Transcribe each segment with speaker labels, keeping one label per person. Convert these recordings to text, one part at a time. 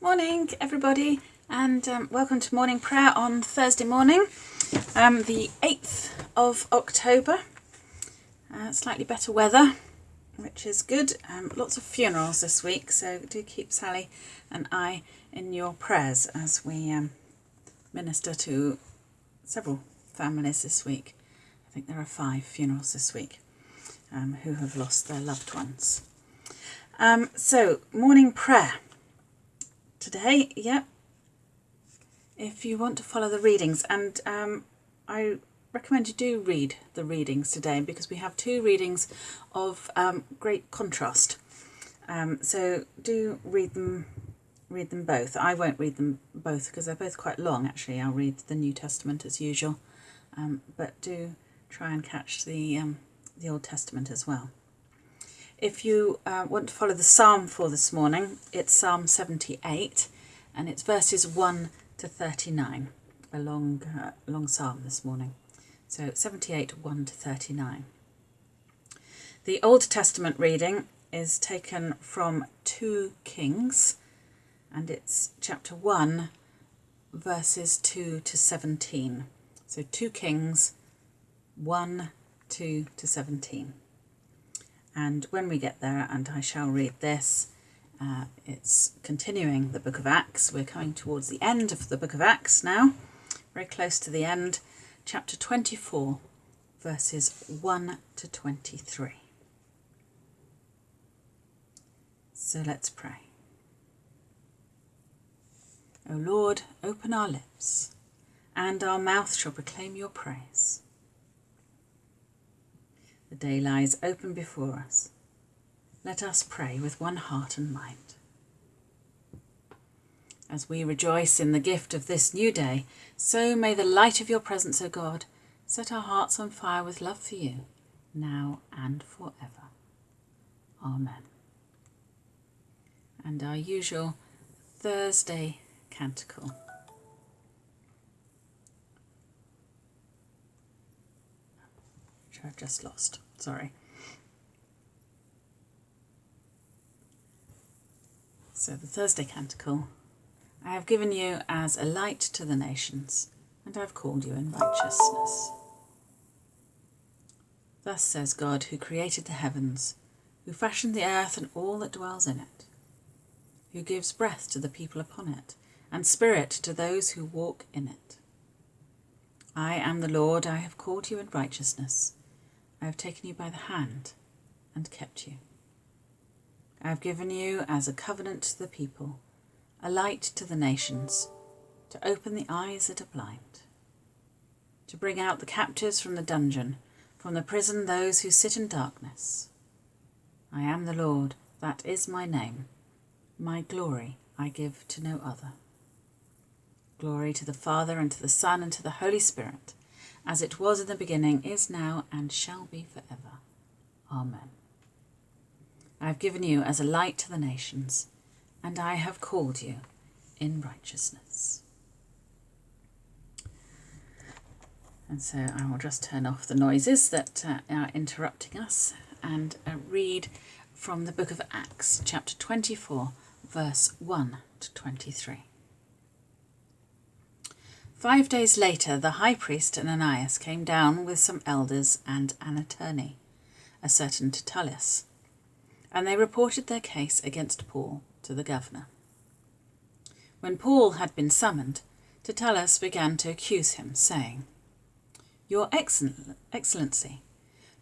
Speaker 1: Morning, everybody, and um, welcome to morning prayer on Thursday morning, um, the 8th of October. Uh, slightly better weather, which is good. Um, lots of funerals this week, so do keep Sally and I in your prayers as we um, minister to several families this week. I think there are five funerals this week um, who have lost their loved ones. Um, so, morning prayer today, yep. If you want to follow the readings, and um, I recommend you do read the readings today because we have two readings of um, great contrast. Um, so do read them, read them both. I won't read them both because they're both quite long. Actually, I'll read the New Testament as usual, um, but do try and catch the um, the Old Testament as well. If you uh, want to follow the psalm for this morning, it's Psalm 78 and it's verses 1 to 39, a long, uh, long psalm this morning. So 78, 1 to 39. The Old Testament reading is taken from 2 Kings and it's chapter 1, verses 2 to 17. So 2 Kings 1, 2 to 17. And when we get there, and I shall read this, uh, it's continuing the book of Acts. We're coming towards the end of the book of Acts now, very close to the end, chapter 24, verses 1 to 23. So let's pray. O Lord, open our lips, and our mouth shall proclaim your praise. The day lies open before us. Let us pray with one heart and mind. As we rejoice in the gift of this new day, so may the light of your presence, O God, set our hearts on fire with love for you, now and forever. Amen. And our usual Thursday canticle. Which I've just lost. Sorry. So the Thursday Canticle. I have given you as a light to the nations, and I have called you in righteousness. Thus says God, who created the heavens, who fashioned the earth and all that dwells in it, who gives breath to the people upon it, and spirit to those who walk in it. I am the Lord, I have called you in righteousness. I have taken you by the hand and kept you. I have given you as a covenant to the people, a light to the nations, to open the eyes that are blind, to bring out the captives from the dungeon, from the prison those who sit in darkness. I am the Lord, that is my name. My glory I give to no other. Glory to the Father, and to the Son, and to the Holy Spirit as it was in the beginning, is now, and shall be forever. Amen. I have given you as a light to the nations, and I have called you in righteousness. And so I will just turn off the noises that uh, are interrupting us and uh, read from the book of Acts, chapter 24, verse 1 to 23. Five days later, the high priest Ananias came down with some elders and an attorney, a certain Tertullus, and they reported their case against Paul to the governor. When Paul had been summoned, Tertullus began to accuse him, saying, Your Excellency,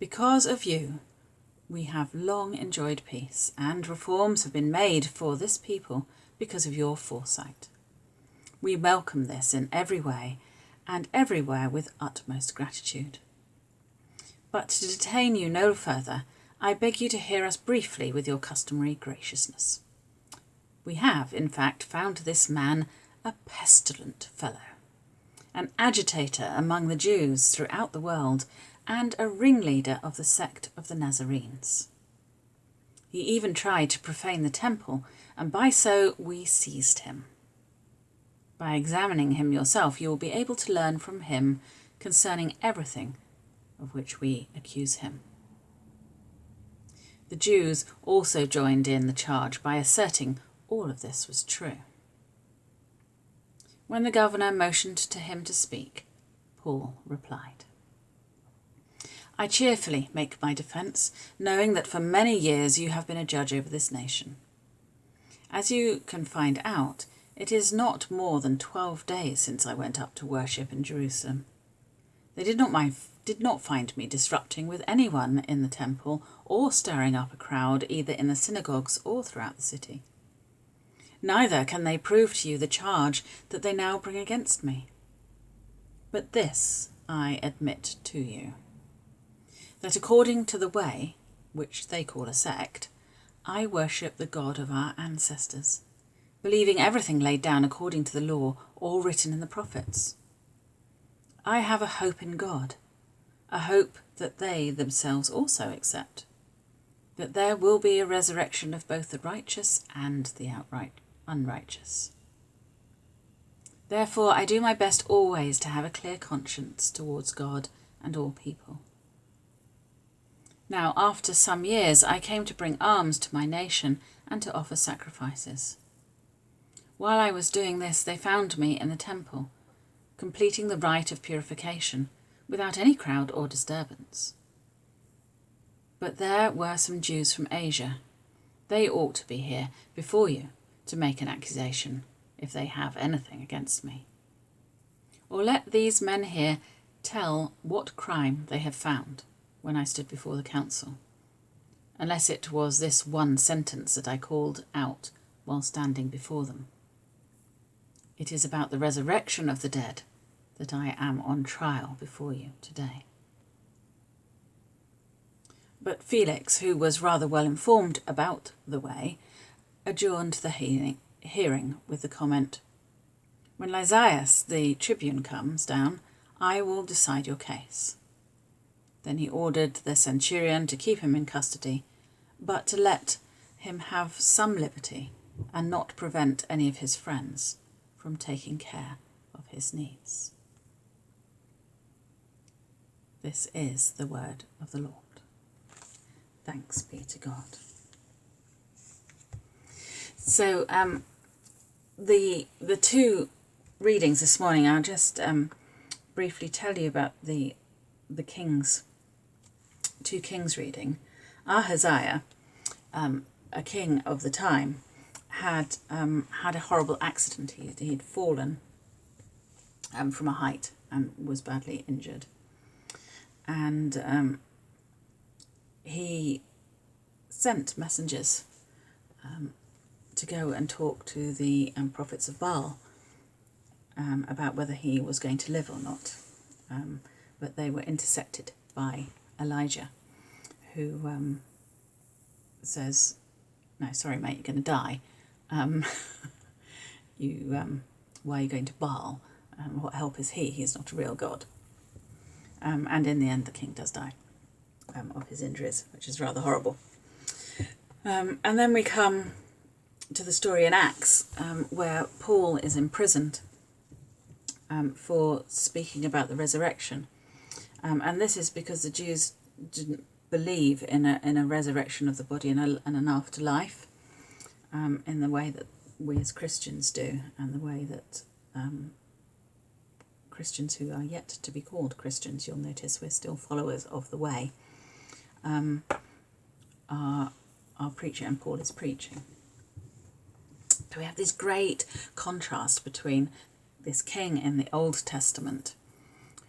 Speaker 1: because of you, we have long enjoyed peace, and reforms have been made for this people because of your foresight. We welcome this in every way and everywhere with utmost gratitude. But to detain you no further, I beg you to hear us briefly with your customary graciousness. We have, in fact, found this man a pestilent fellow, an agitator among the Jews throughout the world, and a ringleader of the sect of the Nazarenes. He even tried to profane the temple, and by so we seized him. By examining him yourself, you will be able to learn from him concerning everything of which we accuse him. The Jews also joined in the charge by asserting all of this was true. When the governor motioned to him to speak, Paul replied. I cheerfully make my defence, knowing that for many years you have been a judge over this nation. As you can find out, it is not more than twelve days since I went up to worship in Jerusalem. They did not, mind, did not find me disrupting with anyone in the temple or stirring up a crowd either in the synagogues or throughout the city. Neither can they prove to you the charge that they now bring against me. But this I admit to you that according to the way, which they call a sect, I worship the God of our ancestors, believing everything laid down according to the law or written in the prophets. I have a hope in God, a hope that they themselves also accept, that there will be a resurrection of both the righteous and the outright unrighteous. Therefore, I do my best always to have a clear conscience towards God and all people. Now, after some years, I came to bring alms to my nation and to offer sacrifices. While I was doing this, they found me in the temple, completing the rite of purification, without any crowd or disturbance. But there were some Jews from Asia. They ought to be here before you to make an accusation, if they have anything against me. Or let these men here tell what crime they have found when I stood before the council, unless it was this one sentence that I called out while standing before them. It is about the resurrection of the dead that I am on trial before you today. But Felix, who was rather well informed about the way, adjourned the hearing with the comment, When Lysias, the tribune, comes down, I will decide your case. Then he ordered the centurion to keep him in custody, but to let him have some liberty and not prevent any of his friends from taking care of his needs. This is the word of the Lord. Thanks be to God. So, um, the the two readings this morning, I'll just um, briefly tell you about the the kings 2 Kings reading, Ahaziah, um, a king of the time, had um, had a horrible accident. He, he'd fallen um, from a height and was badly injured. And um, he sent messengers um, to go and talk to the um, prophets of Baal about whether he was going to live or not. but they were intercepted by Elijah, who um, says, "No, sorry, mate, you're going to die. Um, you, um, why are you going to Baal? Um, what help is he? He is not a real god." Um, and in the end, the king does die um, of his injuries, which is rather horrible. and then we come to the story in Acts, where Paul is imprisoned for speaking about the resurrection. Um, and this is because the Jews didn't believe in a, in a resurrection of the body and, a, and an afterlife um, in the way that we as Christians do and the way that um, Christians who are yet to be called Christians, you'll notice we're still followers of the way, um, are, are preaching and Paul is preaching. So we have this great contrast between this king in the Old Testament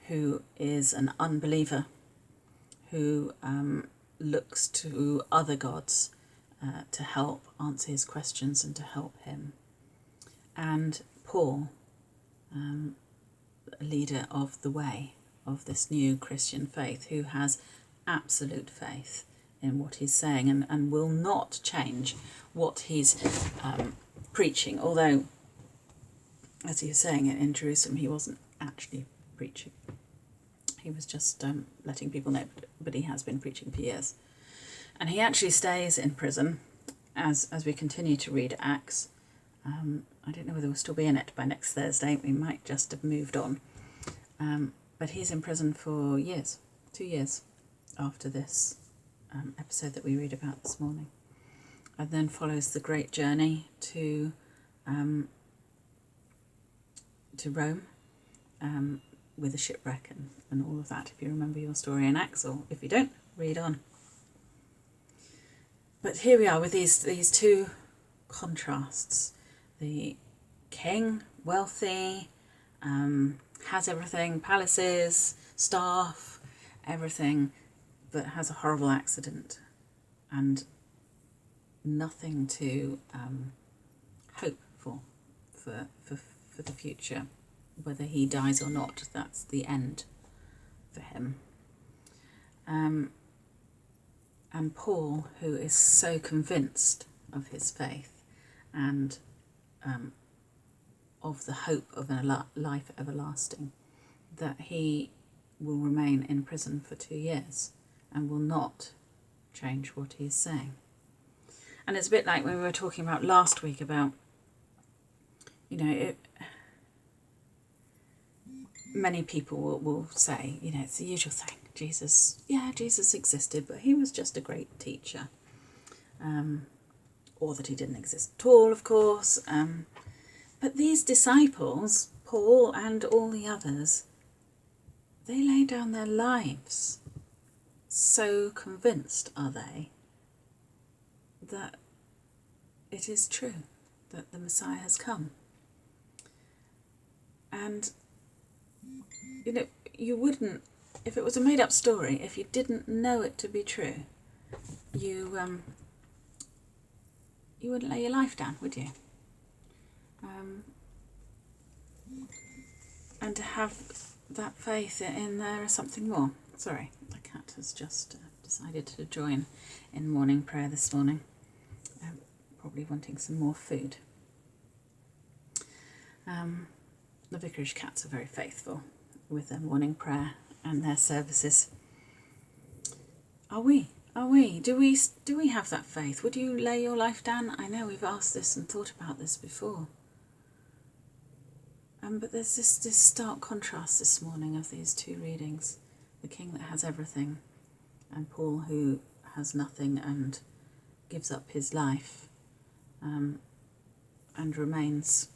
Speaker 1: who is an unbeliever, who um, looks to other gods uh, to help answer his questions and to help him. And Paul, um, a leader of the way of this new Christian faith, who has absolute faith in what he's saying and, and will not change what he's um, preaching. Although, as he was saying it in Jerusalem, he wasn't actually preaching. He was just um, letting people know, but he has been preaching for years. And he actually stays in prison as, as we continue to read Acts. Um, I don't know whether we'll still be in it by next Thursday. We might just have moved on. Um, but he's in prison for years, two years after this um, episode that we read about this morning. And then follows the great journey to um, to Rome um, with a shipwreck and, and all of that, if you remember your story in Acts, or if you don't, read on. But here we are with these, these two contrasts the king, wealthy, um, has everything, palaces, staff, everything, but has a horrible accident and nothing to um, hope for, for, for, for the future. Whether he dies or not, that's the end for him. Um, and Paul, who is so convinced of his faith and um, of the hope of a life everlasting, that he will remain in prison for two years and will not change what he is saying. And it's a bit like when we were talking about last week about, you know, it, many people will, will say, you know, it's the usual thing. Jesus, yeah, Jesus existed, but he was just a great teacher. Um, or that he didn't exist at all, of course. Um, but these disciples, Paul and all the others, they lay down their lives. So convinced are they that it is true that the Messiah has come. And, you know, you wouldn't, if it was a made up story, if you didn't know it to be true, you, um, you wouldn't lay your life down, would you? Um, and to have that faith in there is something more. Sorry, the cat has just uh, decided to join in morning prayer this morning, um, probably wanting some more food. Um, the vicarage cats are very faithful with their morning prayer and their services. Are we? Are we? Do we do we have that faith? Would you lay your life down? I know we've asked this and thought about this before. Um, but there's this, this stark contrast this morning of these two readings. The king that has everything and Paul who has nothing and gives up his life um, and remains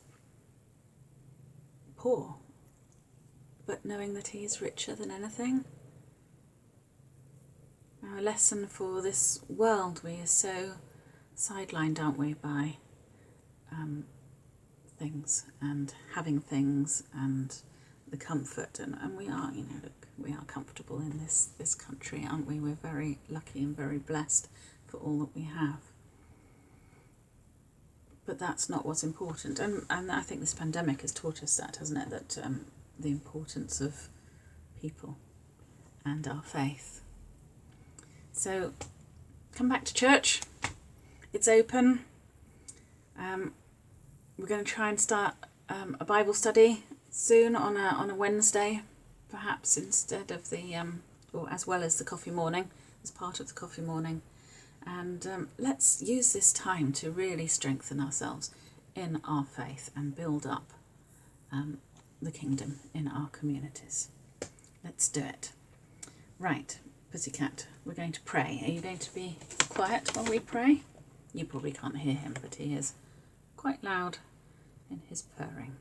Speaker 1: poor, but knowing that he is richer than anything Now, a lesson for this world. We are so sidelined, aren't we, by um, things and having things and the comfort. And, and we are, you know, look, we are comfortable in this, this country, aren't we? We're very lucky and very blessed for all that we have. But that's not what's important. And, and I think this pandemic has taught us that, hasn't it? That um, the importance of people and our faith so come back to church. It's open. Um, we're going to try and start um, a Bible study soon on a, on a Wednesday, perhaps instead of the, um, or as well as the coffee morning, as part of the coffee morning. And um, let's use this time to really strengthen ourselves in our faith and build up um, the kingdom in our communities. Let's do it. Right, Pussycat, we're going to pray. Are you going to be quiet while we pray? You probably can't hear him, but he is quite loud in his purring.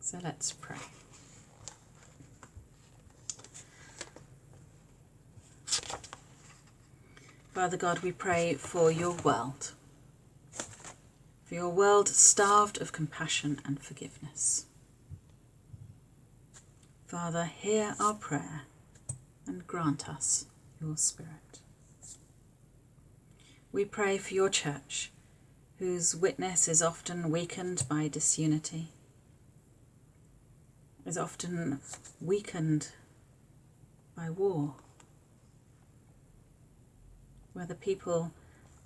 Speaker 1: So let's pray. Father God, we pray for your world, for your world starved of compassion and forgiveness. Father, hear our prayer and grant us your Spirit. We pray for your church, whose witness is often weakened by disunity, is often weakened by war, where the people,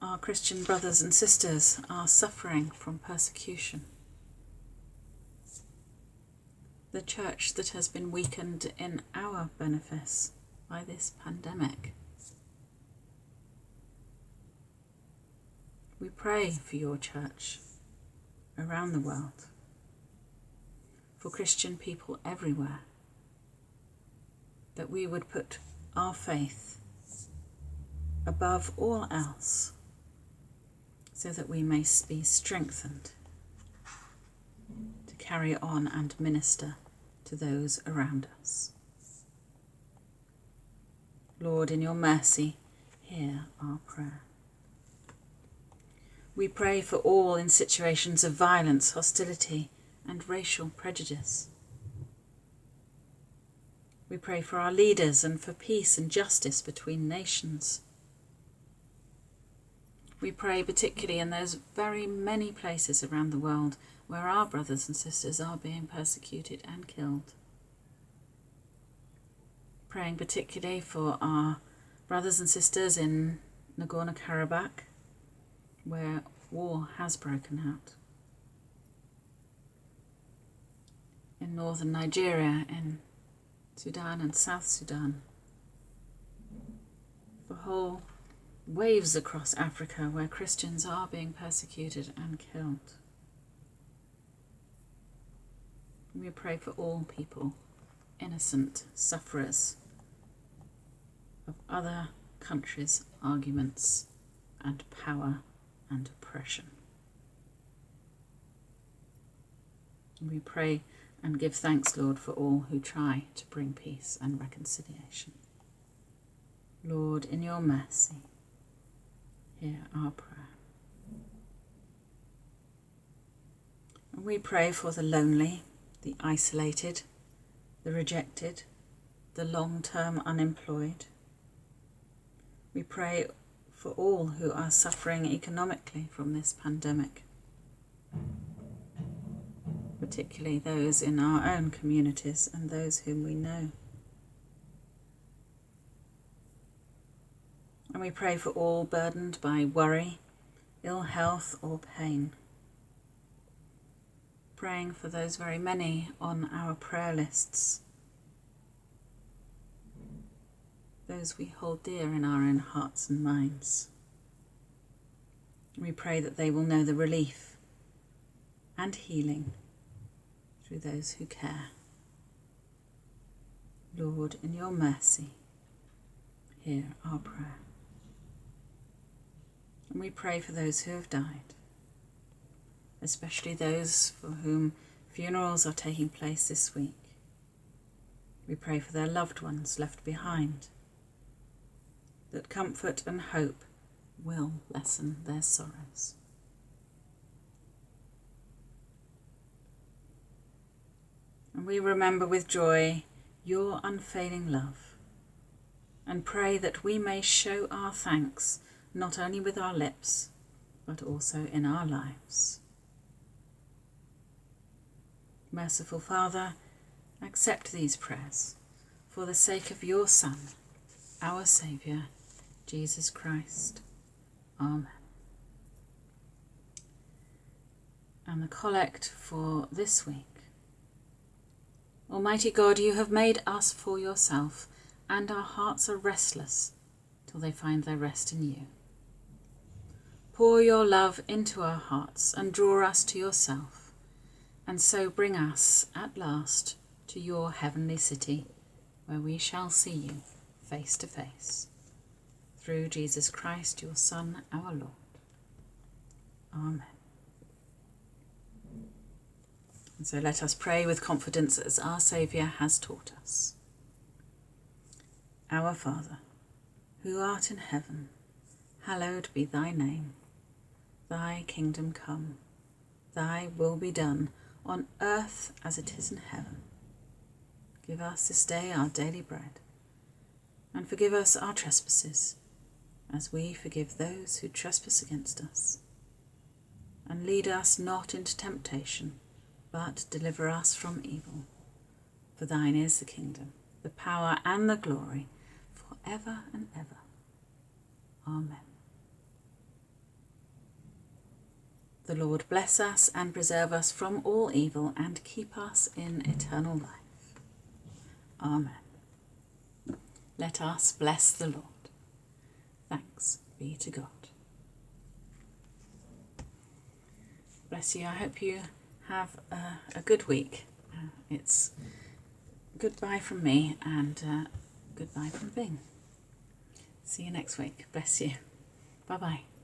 Speaker 1: our Christian brothers and sisters, are suffering from persecution the church that has been weakened in our benefice by this pandemic. We pray for your church around the world, for Christian people everywhere, that we would put our faith above all else so that we may be strengthened to carry on and minister to those around us. Lord, in your mercy, hear our prayer. We pray for all in situations of violence, hostility, and racial prejudice. We pray for our leaders and for peace and justice between nations. We pray particularly and there's very many places around the world where our brothers and sisters are being persecuted and killed. Praying particularly for our brothers and sisters in Nagorno Karabakh, where war has broken out. In northern Nigeria, in Sudan and South Sudan, for whole waves across Africa where Christians are being persecuted and killed. We pray for all people, innocent sufferers of other countries' arguments and power and oppression. We pray and give thanks, Lord, for all who try to bring peace and reconciliation. Lord, in your mercy, hear our prayer. We pray for the lonely, the isolated, the rejected, the long term unemployed. We pray for all who are suffering economically from this pandemic, particularly those in our own communities and those whom we know. And we pray for all burdened by worry, ill health, or pain. Praying for those very many on our prayer lists, those we hold dear in our own hearts and minds. We pray that they will know the relief and healing through those who care. Lord, in your mercy, hear our prayer. And we pray for those who have died, especially those for whom funerals are taking place this week. We pray for their loved ones left behind, that comfort and hope will lessen their sorrows. And we remember with joy your unfailing love and pray that we may show our thanks not only with our lips, but also in our lives. Merciful Father, accept these prayers for the sake of your Son, our Saviour, Jesus Christ. Amen. And the collect for this week. Almighty God, you have made us for yourself, and our hearts are restless till they find their rest in you. Pour your love into our hearts and draw us to yourself, and so bring us at last to your heavenly city, where we shall see you face to face. Through Jesus Christ, your Son, our Lord. Amen. And so let us pray with confidence as our Saviour has taught us. Our Father, who art in heaven, hallowed be thy name. Thy kingdom come, thy will be done, on earth as it is in heaven. Give us this day our daily bread, and forgive us our trespasses, as we forgive those who trespass against us. And lead us not into temptation, but deliver us from evil. For thine is the kingdom, the power, and the glory, for ever and ever. Amen. The Lord bless us and preserve us from all evil and keep us in eternal life. Amen. Let us bless the Lord. Thanks be to God. Bless you. I hope you have a, a good week. Uh, it's goodbye from me and uh, goodbye from Bing. See you next week. Bless you. Bye bye.